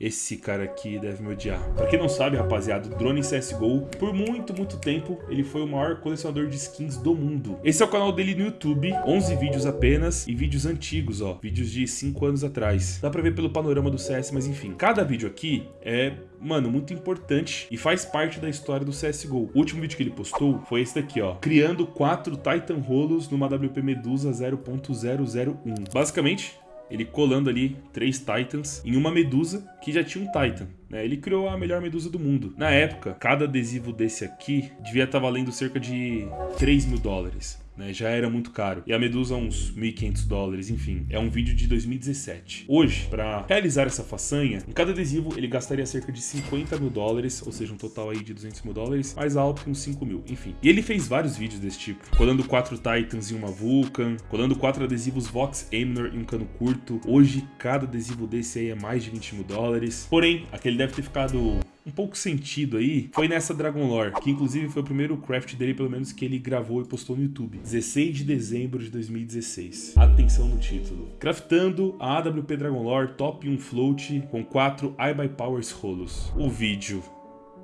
Esse cara aqui deve me odiar. Pra quem não sabe, rapaziada, o Drone CSGO, por muito, muito tempo, ele foi o maior colecionador de skins do mundo. Esse é o canal dele no YouTube, 11 vídeos apenas e vídeos antigos, ó, vídeos de 5 anos atrás. Dá pra ver pelo panorama do CS, mas enfim, cada vídeo aqui é, mano, muito importante e faz parte da história do CSGO. O último vídeo que ele postou foi esse daqui, ó, criando 4 Titan Rolos numa WP Medusa 0.001. Basicamente, ele colando ali três Titans em uma Medusa que já tinha um Titan. Né? Ele criou a melhor Medusa do mundo. Na época, cada adesivo desse aqui devia estar valendo cerca de 3 mil dólares né? Já era muito caro. E a Medusa uns 1.500 dólares, enfim. É um vídeo de 2017. Hoje, para realizar essa façanha, em cada adesivo ele gastaria cerca de 50 mil dólares, ou seja, um total aí de 200 mil dólares, mais alto que uns 5 mil, enfim. E ele fez vários vídeos desse tipo, colando quatro Titans em uma Vulcan, colando quatro adesivos Vox Eminor em um cano curto. Hoje, cada adesivo desse aí é mais de 20 mil dólares. Porém, aquele deve ter ficado um pouco sentido aí foi nessa Dragon Lore, que inclusive foi o primeiro craft dele, pelo menos, que ele gravou e postou no YouTube. 16 de dezembro de 2016. Atenção no título. Craftando a AWP Dragon Lore Top 1 Float com 4 iBuyPowers rolos. O vídeo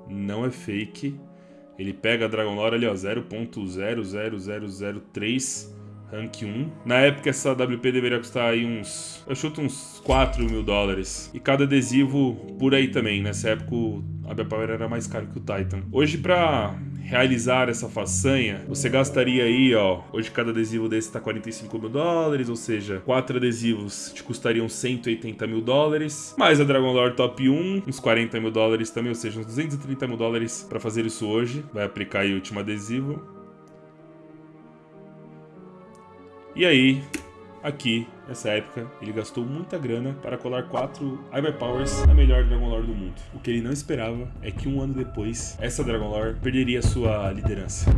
não é fake. Ele pega a Dragon Lore ali, ó, 0.00003 rank 1. Na época essa WP deveria custar aí uns, eu chuto uns 4 mil dólares. E cada adesivo por aí também, nessa época a Power era mais caro que o Titan. Hoje pra realizar essa façanha, você gastaria aí, ó, hoje cada adesivo desse tá 45 mil dólares, ou seja, quatro adesivos te custariam 180 mil dólares, mais a Dragon Lore Top 1, uns 40 mil dólares também, ou seja, uns 230 mil dólares pra fazer isso hoje. Vai aplicar aí o último adesivo. E aí, aqui, nessa época, ele gastou muita grana para colar quatro Powers na melhor Dragon Lore do mundo. O que ele não esperava é que um ano depois, essa Dragon Lore perderia sua liderança.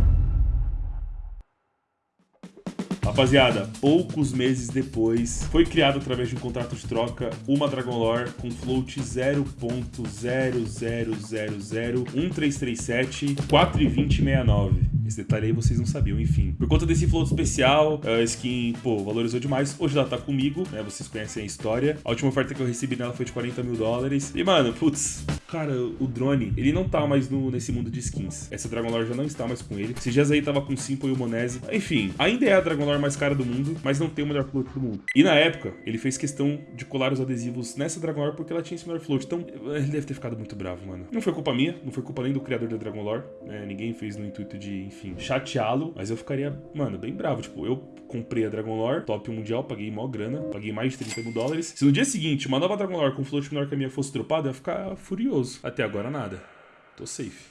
Rapaziada, poucos meses depois, foi criado através de um contrato de troca uma Dragon Lore com float 0.000013337 42069. Esse detalhe aí vocês não sabiam, enfim. Por conta desse float especial, a skin, pô, valorizou demais. Hoje ela tá comigo, né? Vocês conhecem a história. A última oferta que eu recebi nela foi de 40 mil dólares. E, mano, putz, cara, o drone, ele não tá mais no, nesse mundo de skins. Essa Dragon Lore já não está mais com ele. Esse dias aí tava com Simple e o Monese. Enfim, ainda é a Dragon Lore mais cara do mundo, mas não tem o melhor float do mundo. E na época, ele fez questão de colar os adesivos nessa Dragon Lore porque ela tinha esse melhor float. Então, ele deve ter ficado muito bravo, mano. Não foi culpa minha, não foi culpa nem do criador da Dragon Lore. Né? Ninguém fez no intuito de, enfim, chateá-lo, mas eu ficaria, mano, bem bravo. Tipo, eu comprei a Dragon Lore, top mundial, paguei mó grana, paguei mais de 30 mil dólares. Se no dia seguinte uma nova Dragon Lore com float menor que a minha fosse dropada, eu ia ficar furioso. Até agora nada. Tô safe.